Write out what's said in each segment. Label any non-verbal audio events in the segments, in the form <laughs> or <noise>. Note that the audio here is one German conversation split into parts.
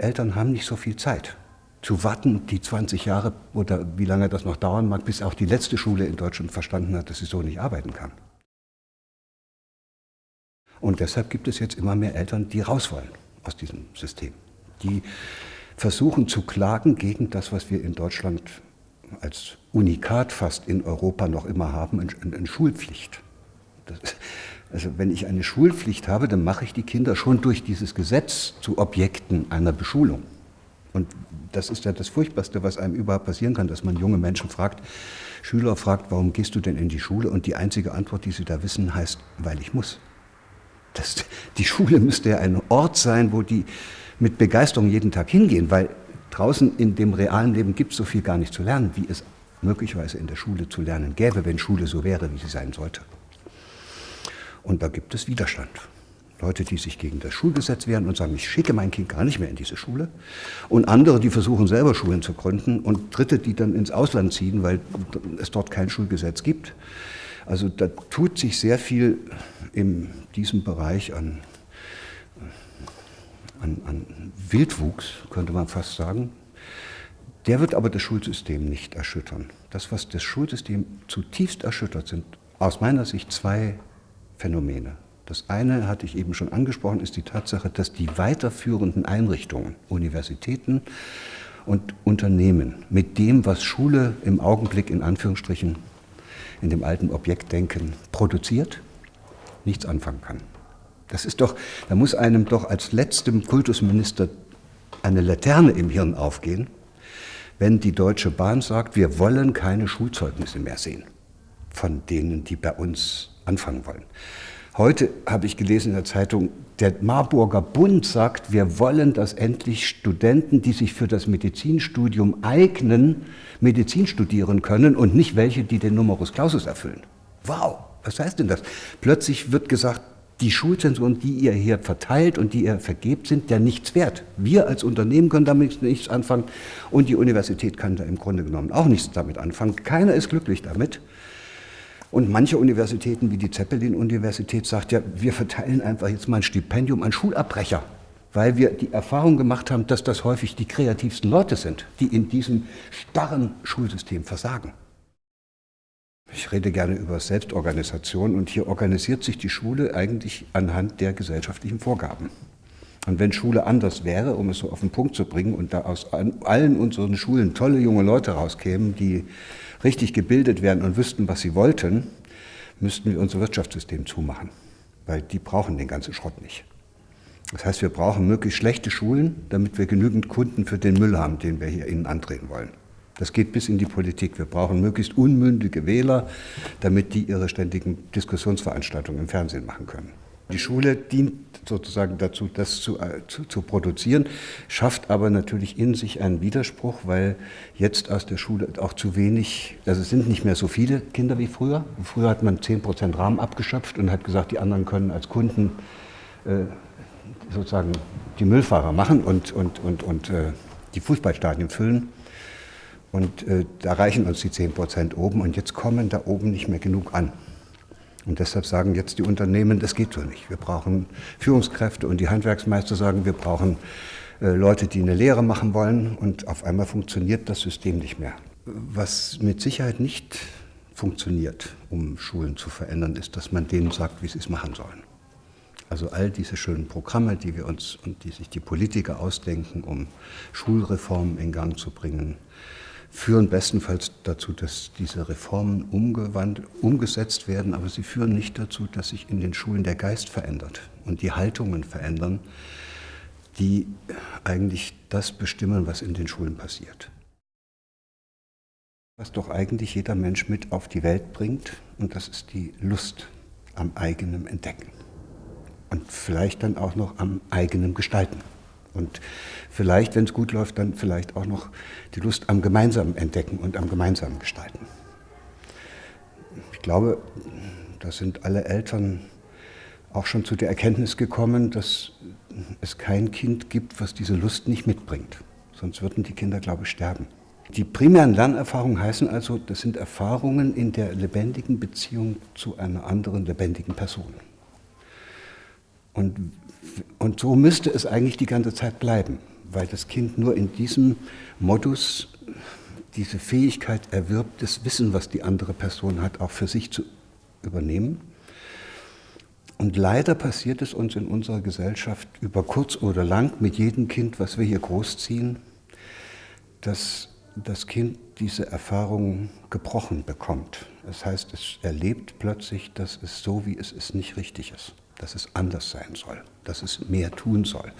Eltern haben nicht so viel Zeit zu warten, die 20 Jahre oder wie lange das noch dauern mag, bis auch die letzte Schule in Deutschland verstanden hat, dass sie so nicht arbeiten kann. Und deshalb gibt es jetzt immer mehr Eltern, die raus wollen aus diesem System. Die versuchen zu klagen gegen das, was wir in Deutschland als Unikat fast in Europa noch immer haben, eine Schulpflicht. Das, also wenn ich eine Schulpflicht habe, dann mache ich die Kinder schon durch dieses Gesetz zu Objekten einer Beschulung. Und das ist ja das Furchtbarste, was einem überhaupt passieren kann, dass man junge Menschen fragt, Schüler fragt, warum gehst du denn in die Schule? Und die einzige Antwort, die sie da wissen, heißt, weil ich muss. Das, die Schule müsste ja ein Ort sein, wo die mit Begeisterung jeden Tag hingehen, weil draußen in dem realen Leben gibt es so viel gar nicht zu lernen, wie es möglicherweise in der Schule zu lernen gäbe, wenn Schule so wäre, wie sie sein sollte. Und da gibt es Widerstand. Leute, die sich gegen das Schulgesetz wehren und sagen, ich schicke mein Kind gar nicht mehr in diese Schule. Und andere, die versuchen selber Schulen zu gründen. Und Dritte, die dann ins Ausland ziehen, weil es dort kein Schulgesetz gibt. Also da tut sich sehr viel in diesem Bereich an, an, an Wildwuchs, könnte man fast sagen. Der wird aber das Schulsystem nicht erschüttern. Das, was das Schulsystem zutiefst erschüttert, sind aus meiner Sicht zwei Phänomene. Das eine, hatte ich eben schon angesprochen, ist die Tatsache, dass die weiterführenden Einrichtungen, Universitäten und Unternehmen mit dem, was Schule im Augenblick in Anführungsstrichen in dem alten Objektdenken produziert, nichts anfangen kann. Das ist doch, da muss einem doch als letztem Kultusminister eine Laterne im Hirn aufgehen, wenn die Deutsche Bahn sagt, wir wollen keine Schulzeugnisse mehr sehen von denen, die bei uns anfangen wollen. Heute habe ich gelesen in der Zeitung, der Marburger Bund sagt, wir wollen, dass endlich Studenten, die sich für das Medizinstudium eignen, Medizin studieren können und nicht welche, die den Numerus Clausus erfüllen. Wow, was heißt denn das? Plötzlich wird gesagt, die Schulzensuren, die ihr hier verteilt und die ihr vergebt, sind ja nichts wert. Wir als Unternehmen können damit nichts anfangen und die Universität kann da im Grunde genommen auch nichts damit anfangen. Keiner ist glücklich damit. Und manche Universitäten, wie die Zeppelin-Universität, sagt ja, wir verteilen einfach jetzt mal ein Stipendium an Schulabbrecher, weil wir die Erfahrung gemacht haben, dass das häufig die kreativsten Leute sind, die in diesem starren Schulsystem versagen. Ich rede gerne über Selbstorganisation und hier organisiert sich die Schule eigentlich anhand der gesellschaftlichen Vorgaben. Und wenn Schule anders wäre, um es so auf den Punkt zu bringen, und da aus allen unseren Schulen tolle junge Leute rauskämen, die richtig gebildet wären und wüssten, was sie wollten, müssten wir unser Wirtschaftssystem zumachen, weil die brauchen den ganzen Schrott nicht. Das heißt, wir brauchen möglichst schlechte Schulen, damit wir genügend Kunden für den Müll haben, den wir hier innen antreten wollen. Das geht bis in die Politik. Wir brauchen möglichst unmündige Wähler, damit die ihre ständigen Diskussionsveranstaltungen im Fernsehen machen können. Die Schule dient sozusagen dazu, das zu, äh, zu, zu, produzieren, schafft aber natürlich in sich einen Widerspruch, weil jetzt aus der Schule auch zu wenig, also es sind nicht mehr so viele Kinder wie früher. Früher hat man 10 Prozent Rahmen abgeschöpft und hat gesagt, die anderen können als Kunden äh, sozusagen die Müllfahrer machen und, und, und, und äh, die Fußballstadien füllen. Und äh, da reichen uns die 10 Prozent oben und jetzt kommen da oben nicht mehr genug an. Und deshalb sagen jetzt die Unternehmen, das geht so nicht. Wir brauchen Führungskräfte und die Handwerksmeister sagen, wir brauchen äh, Leute, die eine Lehre machen wollen und auf einmal funktioniert das System nicht mehr. Was mit Sicherheit nicht funktioniert, um Schulen zu verändern, ist, dass man denen sagt, wie sie es machen sollen. Also all diese schönen Programme, die wir uns und die sich die Politiker ausdenken, um Schulreformen in Gang zu bringen, führen bestenfalls dazu, dass diese Reformen umgesetzt werden, aber sie führen nicht dazu, dass sich in den Schulen der Geist verändert und die Haltungen verändern, die eigentlich das bestimmen, was in den Schulen passiert. Was doch eigentlich jeder Mensch mit auf die Welt bringt, und das ist die Lust am eigenen Entdecken und vielleicht dann auch noch am eigenen Gestalten. Und vielleicht, wenn es gut läuft, dann vielleicht auch noch die Lust am gemeinsamen Entdecken und am gemeinsamen Gestalten. Ich glaube, da sind alle Eltern auch schon zu der Erkenntnis gekommen, dass es kein Kind gibt, was diese Lust nicht mitbringt. Sonst würden die Kinder, glaube ich, sterben. Die primären Lernerfahrungen heißen also, das sind Erfahrungen in der lebendigen Beziehung zu einer anderen lebendigen Person. Und und so müsste es eigentlich die ganze Zeit bleiben, weil das Kind nur in diesem Modus diese Fähigkeit erwirbt, das Wissen, was die andere Person hat, auch für sich zu übernehmen. Und leider passiert es uns in unserer Gesellschaft über kurz oder lang mit jedem Kind, was wir hier großziehen, dass das Kind diese Erfahrung gebrochen bekommt. Das heißt, es erlebt plötzlich, dass es so, wie es ist, nicht richtig ist, dass es anders sein soll, dass es mehr tun soll.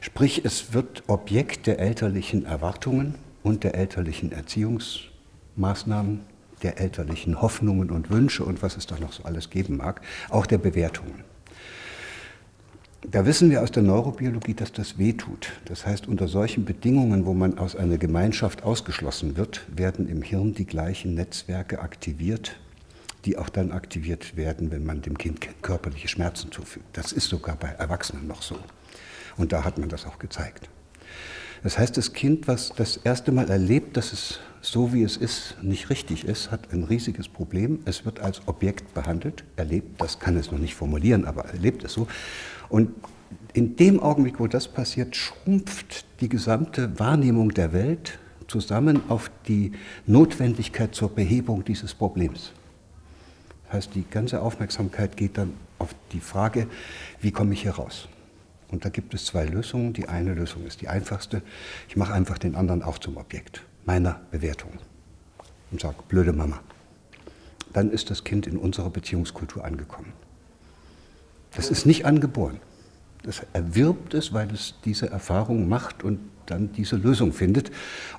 Sprich, es wird Objekt der elterlichen Erwartungen und der elterlichen Erziehungsmaßnahmen, der elterlichen Hoffnungen und Wünsche und was es da noch so alles geben mag, auch der Bewertungen. Da wissen wir aus der Neurobiologie, dass das wehtut. Das heißt, unter solchen Bedingungen, wo man aus einer Gemeinschaft ausgeschlossen wird, werden im Hirn die gleichen Netzwerke aktiviert, die auch dann aktiviert werden, wenn man dem Kind körperliche Schmerzen zufügt. Das ist sogar bei Erwachsenen noch so. Und da hat man das auch gezeigt. Das heißt, das Kind, was das erste Mal erlebt, dass es so wie es ist, nicht richtig ist, hat ein riesiges Problem. Es wird als Objekt behandelt, erlebt, das kann es noch nicht formulieren, aber erlebt es so. Und in dem Augenblick, wo das passiert, schrumpft die gesamte Wahrnehmung der Welt zusammen auf die Notwendigkeit zur Behebung dieses Problems. Das heißt, die ganze Aufmerksamkeit geht dann auf die Frage, wie komme ich hier raus? Und da gibt es zwei Lösungen. Die eine Lösung ist die einfachste. Ich mache einfach den anderen auch zum Objekt meiner Bewertung und sage, blöde Mama. Dann ist das Kind in unserer Beziehungskultur angekommen. Das ist nicht angeboren. Das erwirbt es, weil es diese Erfahrung macht und dann diese Lösung findet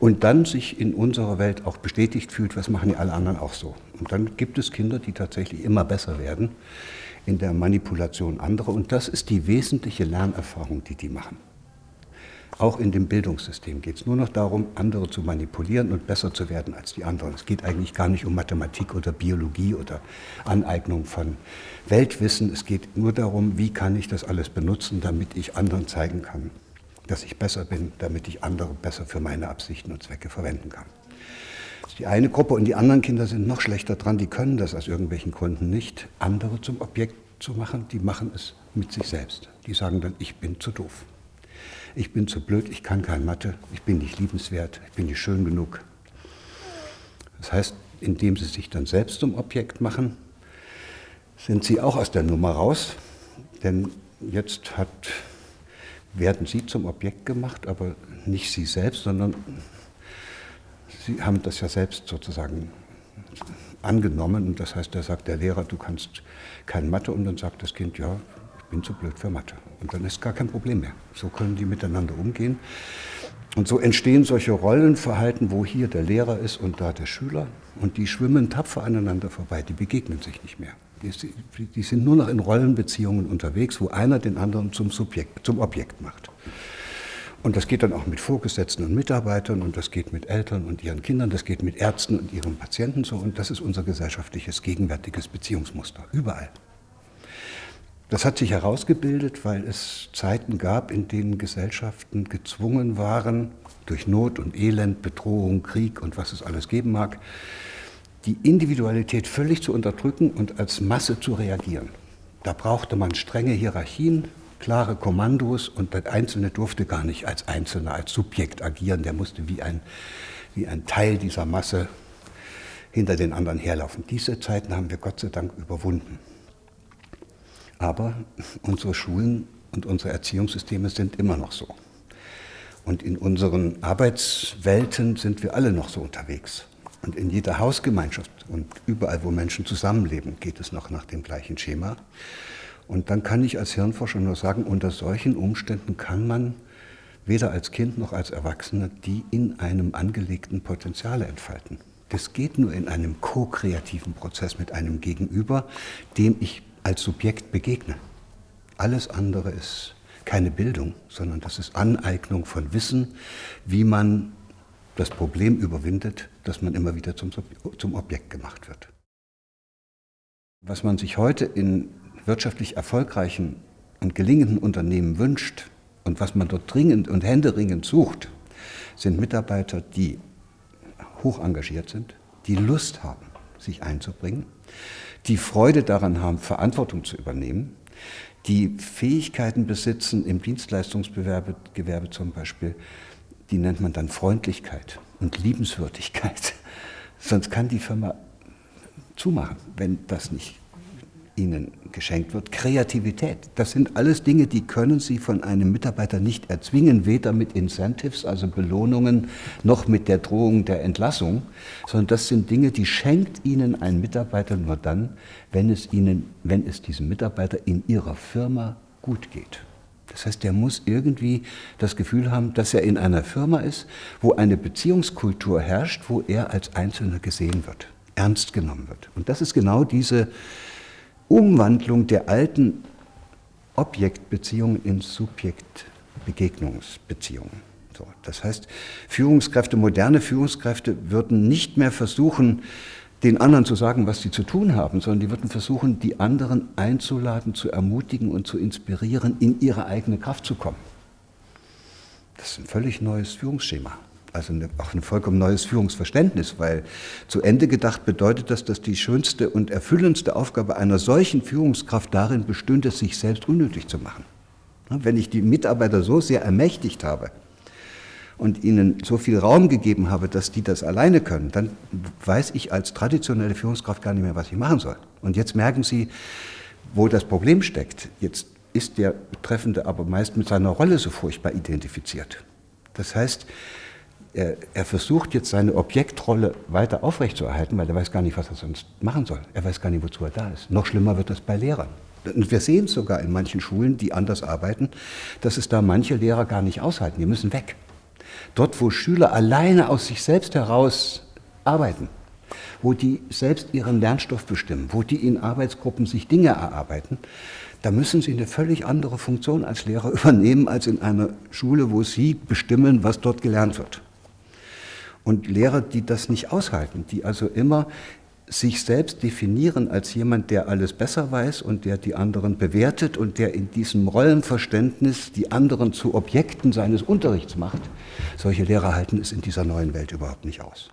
und dann sich in unserer Welt auch bestätigt fühlt, was machen die alle anderen auch so. Und dann gibt es Kinder, die tatsächlich immer besser werden in der Manipulation anderer und das ist die wesentliche Lernerfahrung, die die machen. Auch in dem Bildungssystem geht es nur noch darum, andere zu manipulieren und besser zu werden als die anderen. Es geht eigentlich gar nicht um Mathematik oder Biologie oder Aneignung von Weltwissen. Es geht nur darum, wie kann ich das alles benutzen, damit ich anderen zeigen kann, dass ich besser bin, damit ich andere besser für meine Absichten und Zwecke verwenden kann. Das ist die eine Gruppe und die anderen Kinder sind noch schlechter dran, die können das aus irgendwelchen Gründen nicht, andere zum Objekt zu machen, die machen es mit sich selbst. Die sagen dann, ich bin zu doof ich bin zu blöd, ich kann kein Mathe, ich bin nicht liebenswert, ich bin nicht schön genug. Das heißt, indem sie sich dann selbst zum Objekt machen, sind sie auch aus der Nummer raus, denn jetzt hat, werden sie zum Objekt gemacht, aber nicht sie selbst, sondern sie haben das ja selbst sozusagen angenommen. Und das heißt, da sagt der Lehrer, du kannst kein Mathe und dann sagt das Kind, ja, bin zu blöd für Mathe. Und dann ist gar kein Problem mehr. So können die miteinander umgehen. Und so entstehen solche Rollenverhalten, wo hier der Lehrer ist und da der Schüler. Und die schwimmen tapfer aneinander vorbei, die begegnen sich nicht mehr. Die, sind nur noch in Rollenbeziehungen unterwegs, wo einer den anderen zum, Subjekt, zum Objekt macht. Und das geht dann auch mit Vorgesetzten und Mitarbeitern und das geht mit Eltern und ihren Kindern, das geht mit Ärzten und ihren Patienten so. Und das ist unser gesellschaftliches, gegenwärtiges Beziehungsmuster, überall. Das hat sich herausgebildet, weil es Zeiten gab, in denen Gesellschaften gezwungen waren, durch Not und Elend, Bedrohung, Krieg und was es alles geben mag, die Individualität völlig zu unterdrücken und als Masse zu reagieren. Da brauchte man strenge Hierarchien, klare Kommandos und der Einzelne durfte gar nicht als Einzelner, als Subjekt agieren. Der musste wie ein, wie ein Teil dieser Masse hinter den anderen herlaufen. Diese Zeiten haben wir Gott sei Dank überwunden. Aber unsere Schulen und unsere Erziehungssysteme sind immer noch so. Und in unseren Arbeitswelten sind wir alle noch so unterwegs. Und in jeder Hausgemeinschaft und überall, wo Menschen zusammenleben, geht es noch nach dem gleichen Schema. Und dann kann ich als Hirnforscher nur sagen, unter solchen Umständen kann man weder als Kind noch als Erwachsener die in einem angelegten Potenziale entfalten. Das geht nur in einem ko-kreativen Prozess mit einem Gegenüber, dem ich als Subjekt begegne. Alles andere ist keine Bildung, sondern das ist Aneignung von Wissen, wie man das Problem überwindet, dass man immer wieder zum, zum Objekt gemacht wird. Was man sich heute in wirtschaftlich erfolgreichen und gelingenden Unternehmen wünscht und was man dort dringend und händeringend sucht, sind Mitarbeiter, die hoch engagiert sind, die Lust haben, sich einzubringen, die Freude daran haben, Verantwortung zu übernehmen, die Fähigkeiten besitzen, im Dienstleistungsgewerbe Gewerbe zum Beispiel, die nennt man dann Freundlichkeit und Liebenswürdigkeit. <laughs> Sonst kann die Firma zumachen, wenn das nicht ihnen geschenkt wird. Kreativität, das sind alles Dinge, die können Sie von einem Mitarbeiter nicht erzwingen, weder mit Incentives, also Belohnungen, noch mit der Drohung der Entlassung, sondern das sind Dinge, die schenkt Ihnen ein Mitarbeiter nur dann, wenn es, Ihnen, wenn es diesem Mitarbeiter in Ihrer Firma gut geht. Das heißt, der muss irgendwie das Gefühl haben, dass er in einer Firma ist, wo eine Beziehungskultur herrscht, wo er als Einzelner gesehen wird, ernst genommen wird. Und das ist genau diese Umwandlung der alten Objektbeziehungen in Subjektbegegnungsbeziehungen. So, das heißt, Führungskräfte, moderne Führungskräfte würden nicht mehr versuchen, den anderen zu sagen, was sie zu tun haben, sondern die würden versuchen, die anderen einzuladen, zu ermutigen und zu inspirieren, in ihre eigene Kraft zu kommen. Das ist ein völlig neues Führungsschema also eine, auch ein vollkommen neues Führungsverständnis, weil zu Ende gedacht bedeutet das, dass die schönste und erfüllendste Aufgabe einer solchen Führungskraft darin bestünde, sich selbst unnötig zu machen. Wenn ich die Mitarbeiter so sehr ermächtigt habe und ihnen so viel Raum gegeben habe, dass die das alleine können, dann weiß ich als traditionelle Führungskraft gar nicht mehr, was ich machen soll. Und jetzt merken Sie, wo das Problem steckt. Jetzt ist der Betreffende aber meist mit seiner Rolle so furchtbar identifiziert. Das heißt, er, er, versucht jetzt seine Objektrolle weiter aufrechtzuerhalten, weil er weiß gar nicht, was er sonst machen soll. Er weiß gar nicht, wozu er da ist. Noch schlimmer wird das bei Lehrern. Und wir sehen es sogar in manchen Schulen, die anders arbeiten, dass es da manche Lehrer gar nicht aushalten. Die müssen weg. Dort, wo Schüler alleine aus sich selbst heraus arbeiten, wo die selbst ihren Lernstoff bestimmen, wo die in Arbeitsgruppen sich Dinge erarbeiten, da müssen sie eine völlig andere Funktion als Lehrer <laughs> übernehmen als in einer Schule, wo sie bestimmen, was dort gelernt wird. Und Lehrer, die das nicht aushalten, die also immer sich selbst definieren als jemand, der alles besser weiß und der die anderen bewertet und der in diesem Rollenverständnis die anderen zu Objekten seines Unterrichts macht, solche Lehrer halten es in dieser neuen Welt überhaupt nicht aus.